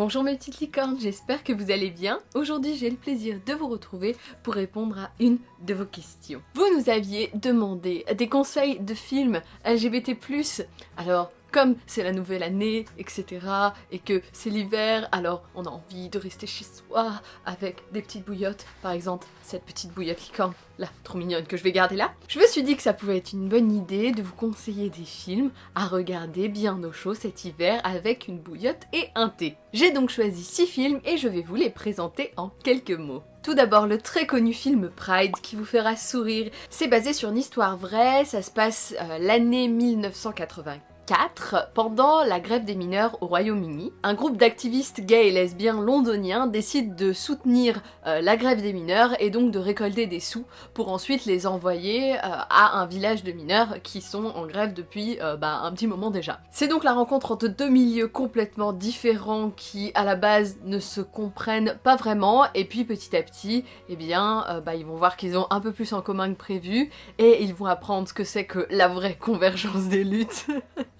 Bonjour mes petites licornes, j'espère que vous allez bien. Aujourd'hui j'ai le plaisir de vous retrouver pour répondre à une de vos questions. Vous nous aviez demandé des conseils de films LGBT+, alors comme c'est la nouvelle année, etc. et que c'est l'hiver, alors on a envie de rester chez soi avec des petites bouillottes. Par exemple, cette petite bouillotte licorne, là, trop mignonne, que je vais garder là. Je me suis dit que ça pouvait être une bonne idée de vous conseiller des films à regarder bien au chaud cet hiver avec une bouillotte et un thé. J'ai donc choisi 6 films et je vais vous les présenter en quelques mots. Tout d'abord, le très connu film Pride qui vous fera sourire. C'est basé sur une histoire vraie, ça se passe euh, l'année 1984 pendant la grève des mineurs au Royaume-Uni, un groupe d'activistes gays et lesbiens londoniens décide de soutenir euh, la grève des mineurs et donc de récolter des sous pour ensuite les envoyer euh, à un village de mineurs qui sont en grève depuis euh, bah, un petit moment déjà. C'est donc la rencontre entre deux milieux complètement différents qui à la base ne se comprennent pas vraiment et puis petit à petit, eh bien, bah, ils vont voir qu'ils ont un peu plus en commun que prévu et ils vont apprendre ce que c'est que la vraie convergence des luttes.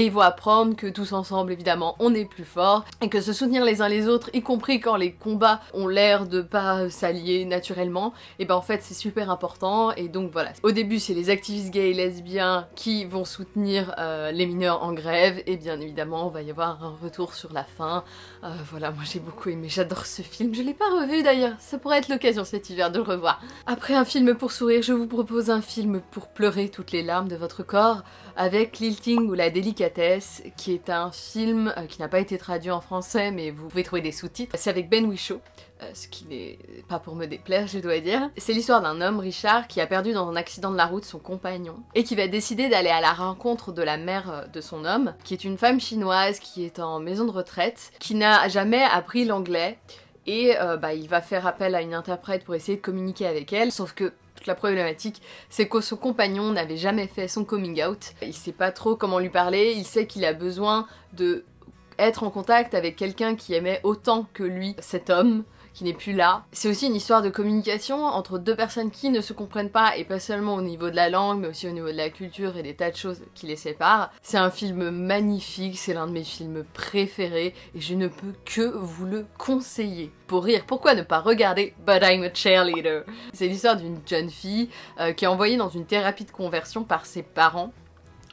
Et ils vont apprendre que tous ensemble, évidemment, on est plus fort, et que se soutenir les uns les autres, y compris quand les combats ont l'air de pas s'allier naturellement, et ben en fait c'est super important, et donc voilà. Au début c'est les activistes gays et lesbiens qui vont soutenir euh, les mineurs en grève, et bien évidemment on va y avoir un retour sur la fin. Euh, voilà, moi j'ai beaucoup aimé, j'adore ce film, je l'ai pas revu d'ailleurs, ça pourrait être l'occasion cet hiver de le revoir. Après un film pour sourire, je vous propose un film pour pleurer toutes les larmes de votre corps, avec Lilting ou la délicatesse, qui est un film euh, qui n'a pas été traduit en français, mais vous pouvez trouver des sous-titres. C'est avec Ben Whishaw, euh, ce qui n'est pas pour me déplaire, je dois dire. C'est l'histoire d'un homme, Richard, qui a perdu dans un accident de la route son compagnon, et qui va décider d'aller à la rencontre de la mère euh, de son homme, qui est une femme chinoise qui est en maison de retraite, qui n'a jamais appris l'anglais, et bah, il va faire appel à une interprète pour essayer de communiquer avec elle, sauf que la problématique, c'est que son compagnon n'avait jamais fait son coming out. Il sait pas trop comment lui parler, il sait qu'il a besoin de être en contact avec quelqu'un qui aimait autant que lui cet homme, qui n'est plus là. C'est aussi une histoire de communication entre deux personnes qui ne se comprennent pas, et pas seulement au niveau de la langue, mais aussi au niveau de la culture et des tas de choses qui les séparent. C'est un film magnifique, c'est l'un de mes films préférés, et je ne peux que vous le conseiller. Pour rire, pourquoi ne pas regarder But I'm a Cheerleader? C'est l'histoire d'une jeune fille euh, qui est envoyée dans une thérapie de conversion par ses parents,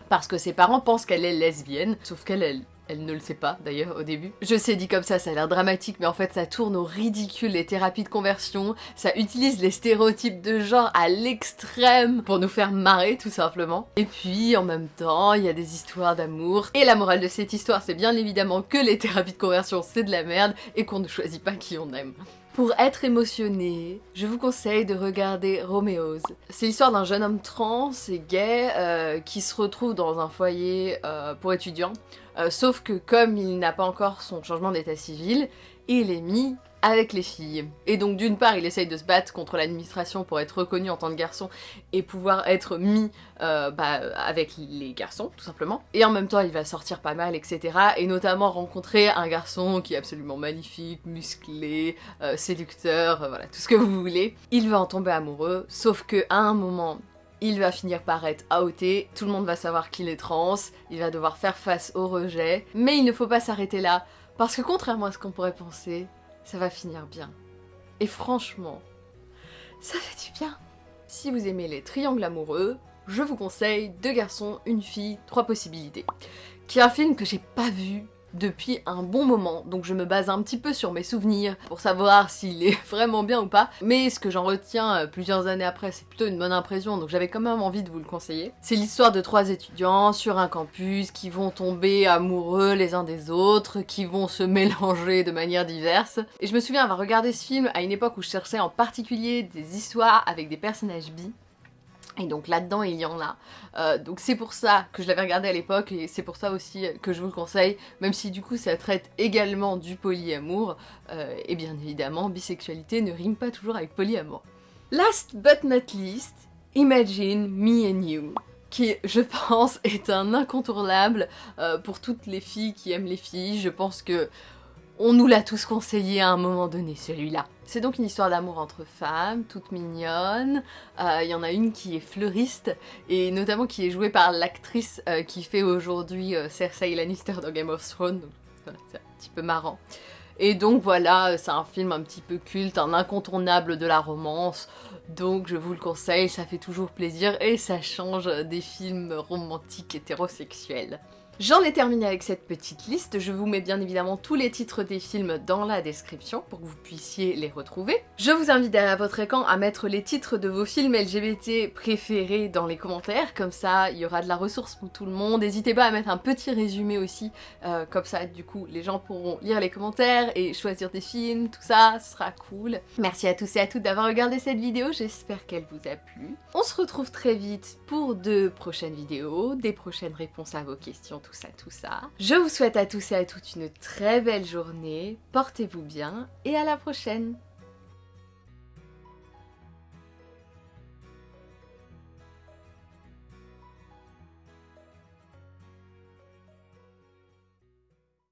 parce que ses parents pensent qu'elle est lesbienne, sauf qu'elle elle ne le sait pas d'ailleurs au début. Je sais dit comme ça, ça a l'air dramatique, mais en fait ça tourne au ridicule les thérapies de conversion, ça utilise les stéréotypes de genre à l'extrême pour nous faire marrer tout simplement. Et puis en même temps, il y a des histoires d'amour. Et la morale de cette histoire, c'est bien évidemment que les thérapies de conversion c'est de la merde et qu'on ne choisit pas qui on aime. Pour être émotionné, je vous conseille de regarder Romeo's. C'est l'histoire d'un jeune homme trans et gay euh, qui se retrouve dans un foyer euh, pour étudiants. Euh, sauf que comme il n'a pas encore son changement d'état civil, il est mis avec les filles. Et donc d'une part il essaye de se battre contre l'administration pour être reconnu en tant que garçon et pouvoir être mis euh, bah, avec les garçons tout simplement. Et en même temps il va sortir pas mal etc. Et notamment rencontrer un garçon qui est absolument magnifique, musclé, euh, séducteur, voilà tout ce que vous voulez. Il va en tomber amoureux sauf que un moment il va finir par être outé, tout le monde va savoir qu'il est trans, il va devoir faire face au rejet, mais il ne faut pas s'arrêter là, parce que contrairement à ce qu'on pourrait penser, ça va finir bien. Et franchement, ça fait du bien. Si vous aimez les triangles amoureux, je vous conseille Deux garçons, une fille, trois possibilités. Qui est un film que j'ai pas vu depuis un bon moment, donc je me base un petit peu sur mes souvenirs pour savoir s'il est vraiment bien ou pas, mais ce que j'en retiens euh, plusieurs années après, c'est plutôt une bonne impression, donc j'avais quand même envie de vous le conseiller. C'est l'histoire de trois étudiants sur un campus qui vont tomber amoureux les uns des autres, qui vont se mélanger de manière diverse, et je me souviens avoir regardé ce film à une époque où je cherchais en particulier des histoires avec des personnages bi, et donc là-dedans, il y en a. Euh, donc c'est pour ça que je l'avais regardé à l'époque et c'est pour ça aussi que je vous le conseille, même si du coup ça traite également du polyamour. Euh, et bien évidemment, bisexualité ne rime pas toujours avec polyamour. Last but not least, Imagine Me and You qui, je pense, est un incontournable euh, pour toutes les filles qui aiment les filles. Je pense que on nous l'a tous conseillé à un moment donné, celui-là. C'est donc une histoire d'amour entre femmes, toutes mignonnes. Euh, il y en a une qui est fleuriste, et notamment qui est jouée par l'actrice euh, qui fait aujourd'hui euh, Cersei Lannister dans Game of Thrones. c'est un petit peu marrant. Et donc voilà, c'est un film un petit peu culte, un incontournable de la romance, donc je vous le conseille, ça fait toujours plaisir et ça change des films romantiques hétérosexuels. J'en ai terminé avec cette petite liste, je vous mets bien évidemment tous les titres des films dans la description pour que vous puissiez les retrouver. Je vous invite derrière votre écran à mettre les titres de vos films LGBT préférés dans les commentaires, comme ça il y aura de la ressource pour tout le monde. N'hésitez pas à mettre un petit résumé aussi, euh, comme ça du coup les gens pourront lire les commentaires et choisir des films, tout ça, ce sera cool. Merci à tous et à toutes d'avoir regardé cette vidéo, j'espère qu'elle vous a plu. On se retrouve très vite pour de prochaines vidéos, des prochaines réponses à vos questions tout ça, tout ça. Je vous souhaite à tous et à toutes une très belle journée, portez-vous bien et à la prochaine